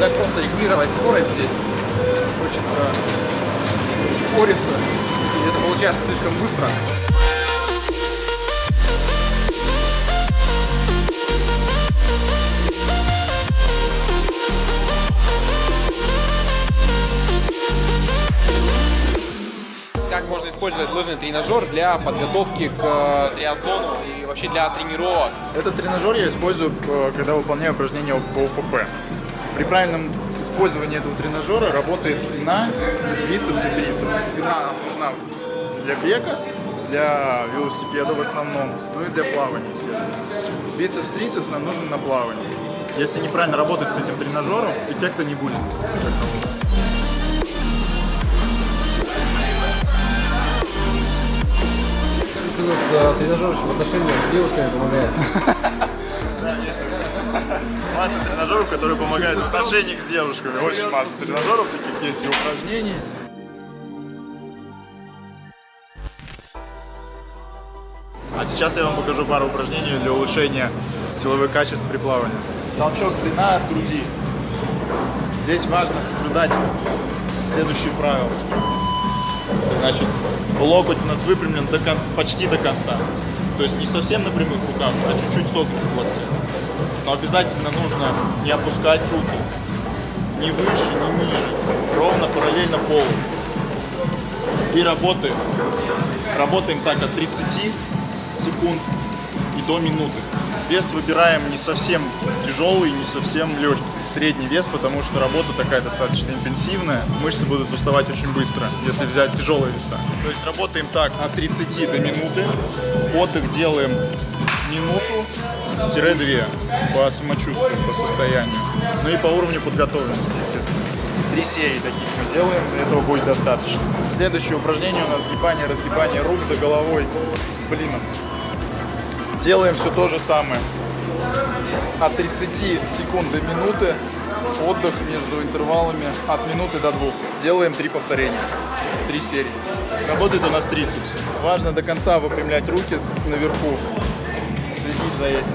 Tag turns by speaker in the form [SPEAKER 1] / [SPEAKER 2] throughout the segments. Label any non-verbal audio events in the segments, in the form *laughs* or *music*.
[SPEAKER 1] как просто регулировать скорость здесь. Хочется ускориться, и это получается слишком быстро. Как можно использовать лыжный тренажер для подготовки к э, триатлону и вообще для тренировок?
[SPEAKER 2] Этот тренажер я использую, э, когда выполняю упражнения по ОФП. При правильном использовании этого тренажера работает спина, бицепс и трицепс. Спина нужна для бега, для велосипеда в основном, ну и для плавания, естественно. Бицепс, трицепс нам нужен на плавание. Если неправильно работать с этим тренажером, эффекта не будет.
[SPEAKER 3] Э, тренажер еще в отношениях с девушками помогает. *laughs*
[SPEAKER 2] Есть *laughs* масса тренажеров, которые помогают в отношениях с девушками. Очень масса тренажеров, таких есть и упражнений. А сейчас я вам покажу пару упражнений для улучшения силовых качеств при плавании. Толчок длина от груди. Здесь важно соблюдать следующие правила. Значит, локоть у нас выпрямлен до конца, почти до конца. То есть не совсем на прямых руках, а чуть-чуть согнут в локте. Но обязательно нужно не опускать руки. Ни выше, ни ниже. Ровно параллельно полу. И работаем. Работаем так от 30 секунд и до минуты. Вес выбираем не совсем тяжелый, не совсем легкий. Средний вес, потому что работа такая достаточно интенсивная. Мышцы будут уставать очень быстро, если взять тяжелые веса. То есть работаем так от 30 до минуты. Отдых делаем минуту-две по самочувствию, по состоянию. Ну и по уровню подготовленности, естественно. Три серии таких мы делаем, этого будет достаточно. Следующее упражнение у нас сгибание, разгибание рук за головой с блином. Делаем все то же самое. От 30 секунд до минуты. Отдых между интервалами от минуты до двух. Делаем три повторения. Три серии. Работает у нас трицепс. Важно до конца выпрямлять руки наверху. Следить за этим.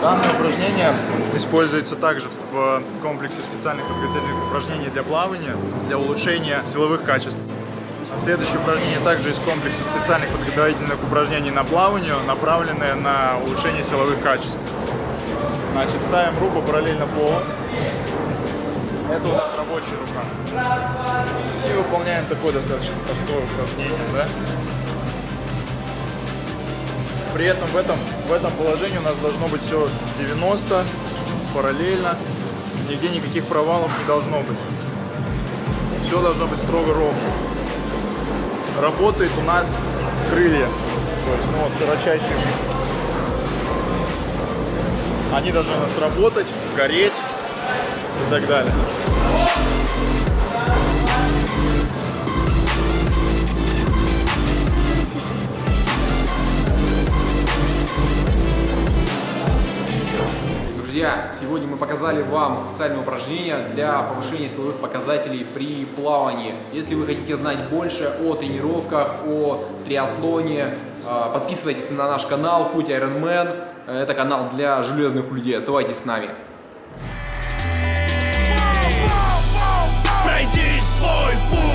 [SPEAKER 2] Данное упражнение используется также в комплексе специальных подготовительных упражнений для плавания, для улучшения силовых качеств. Следующее упражнение также из комплекса специальных подготовительных упражнений на плавание, направленное на улучшение силовых качеств. Значит, ставим руку параллельно полу. Это у нас рабочая рука. И выполняем такое достаточно простое упражнение, да? При этом в этом, в этом положении у нас должно быть все 90, параллельно. Нигде никаких провалов не должно быть. Все должно быть строго ровно работает у нас крылья. То есть, ну вот, широчайшие. Они должны у нас работать, гореть и так далее.
[SPEAKER 1] Друзья, сегодня мы показали вам специальное упражнение для повышения силовых показателей при плавании. Если вы хотите знать больше о тренировках, о триатлоне, а, подписывайтесь на наш канал Путь Ironman. Это канал для железных людей. Оставайтесь с нами.
[SPEAKER 4] Пройди свой путь,